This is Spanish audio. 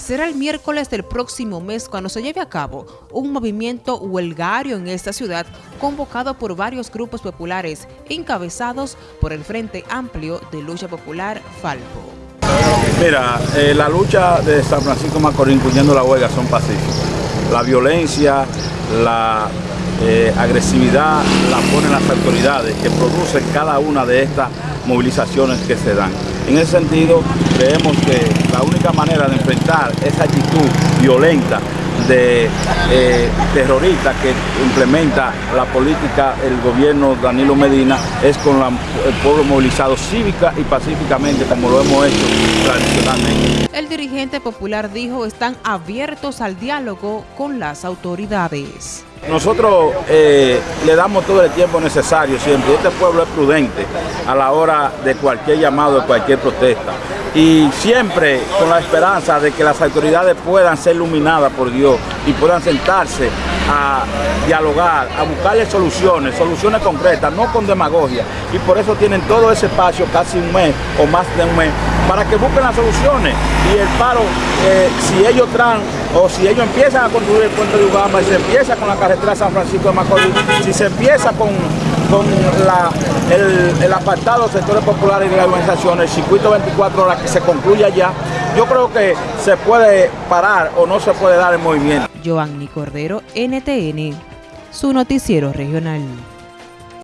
Será el miércoles del próximo mes cuando se lleve a cabo un movimiento huelgario en esta ciudad convocado por varios grupos populares encabezados por el Frente Amplio de Lucha Popular Falpo. Mira, eh, la lucha de San Francisco Macorís, incluyendo la huelga, son pacíficas. La violencia, la eh, agresividad la ponen las autoridades que producen cada una de estas movilizaciones que se dan. En ese sentido, creemos que la única manera de enfrentar esa actitud violenta de eh, terrorista que implementa la política el gobierno Danilo Medina es con el pueblo movilizado cívica y pacíficamente como lo hemos hecho tradicionalmente. El dirigente popular dijo están abiertos al diálogo con las autoridades. Nosotros eh, le damos todo el tiempo necesario siempre. Este pueblo es prudente a la hora de cualquier llamado, de cualquier protesta. Y siempre con la esperanza de que las autoridades puedan ser iluminadas por Dios y puedan sentarse a dialogar, a buscarle soluciones, soluciones concretas, no con demagogia. Y por eso tienen todo ese espacio, casi un mes o más de un mes, para que busquen las soluciones. Y el paro, eh, si ellos traen o si ellos empiezan a construir el puente de Ugamba y se empieza con la carretera San Francisco de Macorís, si se empieza con, con el, el, apartado de sectores populares y de las organizaciones, el circuito 24 horas que se concluya ya, yo creo que se puede parar o no se puede dar el movimiento. Joanny Cordero, NTN, su noticiero regional.